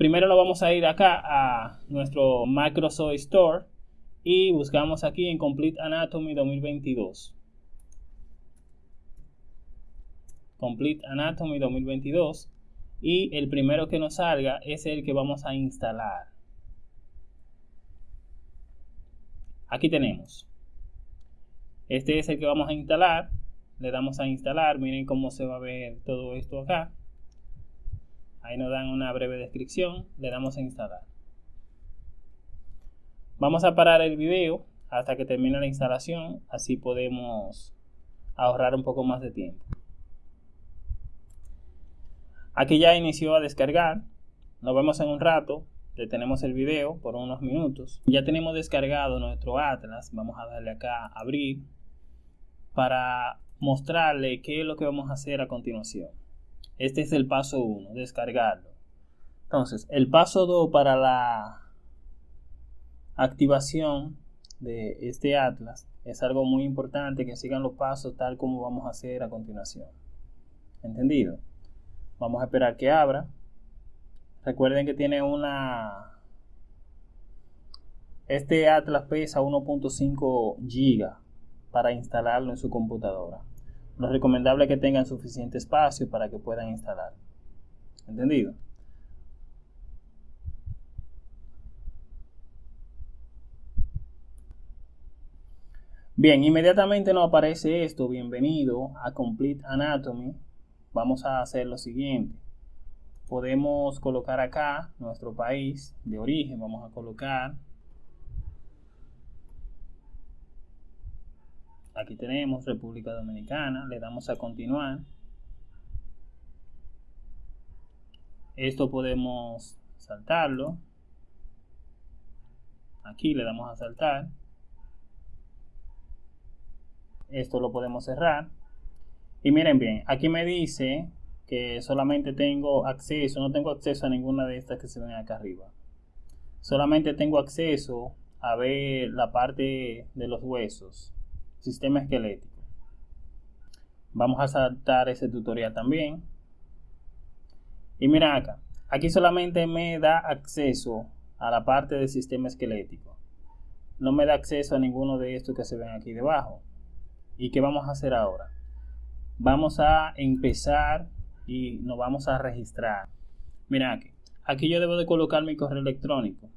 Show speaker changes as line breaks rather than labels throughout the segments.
Primero nos vamos a ir acá a nuestro Microsoft Store y buscamos aquí en Complete Anatomy 2022. Complete Anatomy 2022 y el primero que nos salga es el que vamos a instalar. Aquí tenemos. Este es el que vamos a instalar. Le damos a instalar. Miren cómo se va a ver todo esto acá. Ahí nos dan una breve descripción. Le damos a instalar. Vamos a parar el video hasta que termine la instalación. Así podemos ahorrar un poco más de tiempo. Aquí ya inició a descargar. Nos vemos en un rato. Detenemos el video por unos minutos. Ya tenemos descargado nuestro Atlas. Vamos a darle acá a abrir para mostrarle qué es lo que vamos a hacer a continuación. Este es el paso 1, descargarlo. Entonces, el paso 2 para la activación de este Atlas es algo muy importante que sigan los pasos tal como vamos a hacer a continuación. ¿Entendido? Vamos a esperar que abra. Recuerden que tiene una... Este Atlas pesa 1.5 GB para instalarlo en su computadora. Lo recomendable es que tengan suficiente espacio para que puedan instalar. ¿Entendido? Bien, inmediatamente nos aparece esto. Bienvenido a Complete Anatomy vamos a hacer lo siguiente. Podemos colocar acá nuestro país de origen. Vamos a colocar. Aquí tenemos República Dominicana. Le damos a continuar. Esto podemos saltarlo. Aquí le damos a saltar. Esto lo podemos cerrar. Y miren bien, aquí me dice que solamente tengo acceso, no tengo acceso a ninguna de estas que se ven acá arriba. Solamente tengo acceso a ver la parte de los huesos, sistema esquelético. Vamos a saltar ese tutorial también. Y miren acá, aquí solamente me da acceso a la parte del sistema esquelético. No me da acceso a ninguno de estos que se ven aquí debajo. ¿Y qué vamos a hacer ahora? vamos a empezar y nos vamos a registrar. Mira aquí, aquí yo debo de colocar mi correo electrónico,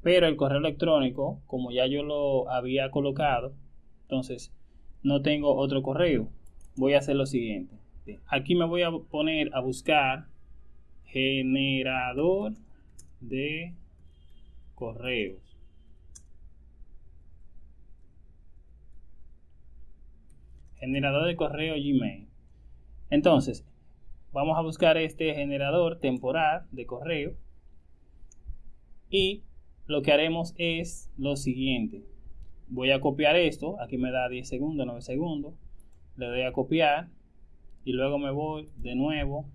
pero el correo electrónico, como ya yo lo había colocado, entonces no tengo otro correo. Voy a hacer lo siguiente. Aquí me voy a poner a buscar generador de correos. generador de correo Gmail. Entonces, vamos a buscar este generador temporal de correo y lo que haremos es lo siguiente. Voy a copiar esto, aquí me da 10 segundos, 9 segundos, le doy a copiar y luego me voy de nuevo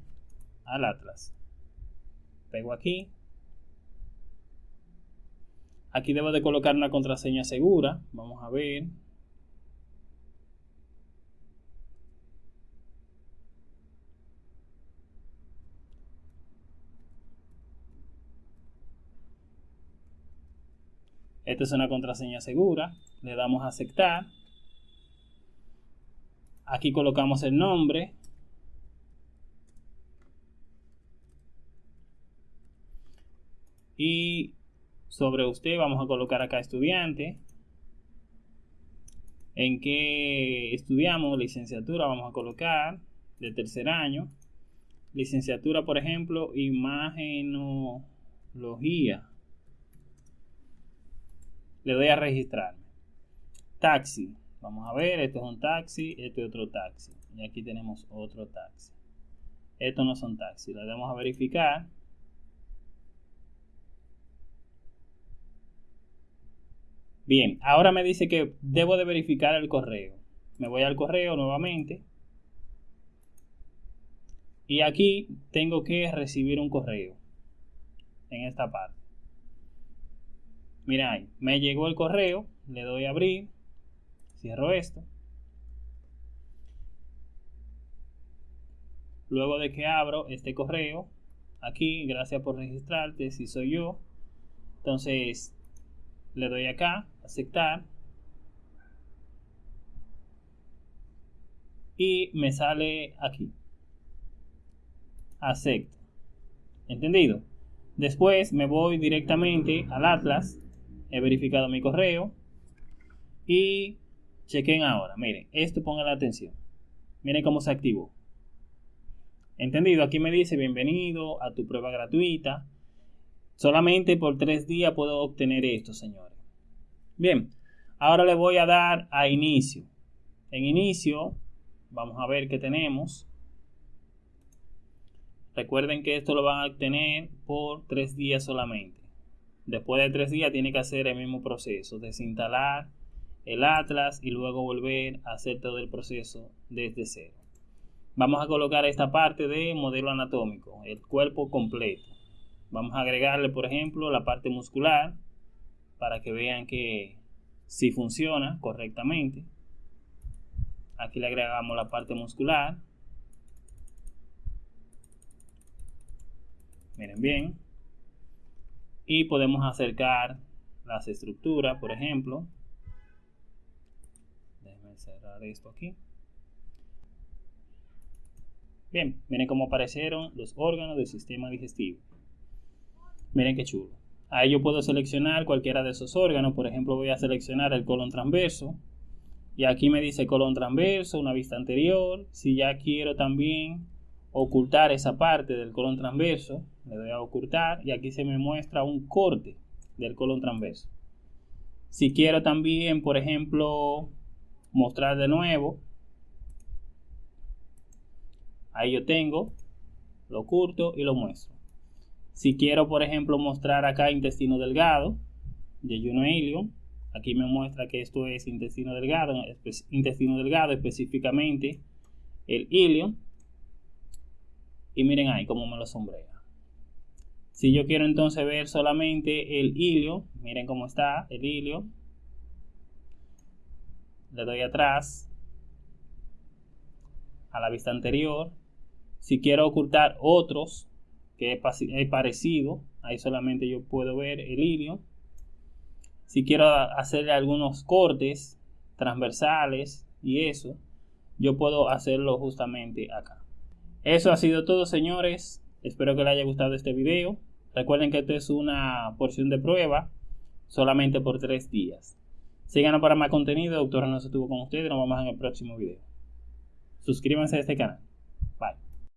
al Atlas. Pego aquí. Aquí debo de colocar una contraseña segura, vamos a ver, Esta es una contraseña segura. Le damos a aceptar. Aquí colocamos el nombre. Y sobre usted vamos a colocar acá estudiante. En qué estudiamos, licenciatura, vamos a colocar de tercer año. Licenciatura, por ejemplo, imagenología le doy a registrarme. Taxi. Vamos a ver, esto es un taxi, este es otro taxi. Y aquí tenemos otro taxi. Estos no son taxis. Le damos a verificar. Bien, ahora me dice que debo de verificar el correo. Me voy al correo nuevamente. Y aquí tengo que recibir un correo. En esta parte. Mira ahí, me llegó el correo, le doy a abrir, cierro esto. Luego de que abro este correo, aquí, gracias por registrarte, si soy yo. Entonces, le doy acá, aceptar. Y me sale aquí. Acepto. ¿Entendido? Después me voy directamente al Atlas. He verificado mi correo. Y chequen ahora. Miren, esto pongan la atención. Miren cómo se activó. ¿Entendido? Aquí me dice bienvenido a tu prueba gratuita. Solamente por tres días puedo obtener esto, señores. Bien, ahora le voy a dar a inicio. En inicio, vamos a ver qué tenemos. Recuerden que esto lo van a obtener por tres días solamente. Después de tres días tiene que hacer el mismo proceso, desinstalar el Atlas y luego volver a hacer todo el proceso desde cero. Vamos a colocar esta parte de modelo anatómico, el cuerpo completo. Vamos a agregarle, por ejemplo, la parte muscular para que vean que si funciona correctamente. Aquí le agregamos la parte muscular. Miren bien. Y podemos acercar las estructuras, por ejemplo. Déjenme cerrar esto aquí. Bien, miren cómo aparecieron los órganos del sistema digestivo. Miren qué chulo. Ahí yo puedo seleccionar cualquiera de esos órganos. Por ejemplo, voy a seleccionar el colon transverso. Y aquí me dice colon transverso, una vista anterior. Si ya quiero también ocultar esa parte del colon transverso, le doy a ocultar y aquí se me muestra un corte del colon transverso. Si quiero también, por ejemplo, mostrar de nuevo, Ahí yo tengo, lo oculto y lo muestro. Si quiero, por ejemplo, mostrar acá intestino delgado, de Juno Ilium, aquí me muestra que esto es intestino delgado, intestino delgado específicamente el ilium. Y miren ahí cómo me lo sombrea. Si yo quiero entonces ver solamente el ilio, miren cómo está el ilio. Le doy atrás a la vista anterior si quiero ocultar otros que es parecido, ahí solamente yo puedo ver el hilo. Si quiero hacerle algunos cortes transversales y eso, yo puedo hacerlo justamente acá. Eso ha sido todo, señores. Espero que les haya gustado este video. Recuerden que esto es una porción de prueba solamente por tres días. Síganos para más contenido. Doctora no se tuvo con ustedes. Nos vemos en el próximo video. Suscríbanse a este canal.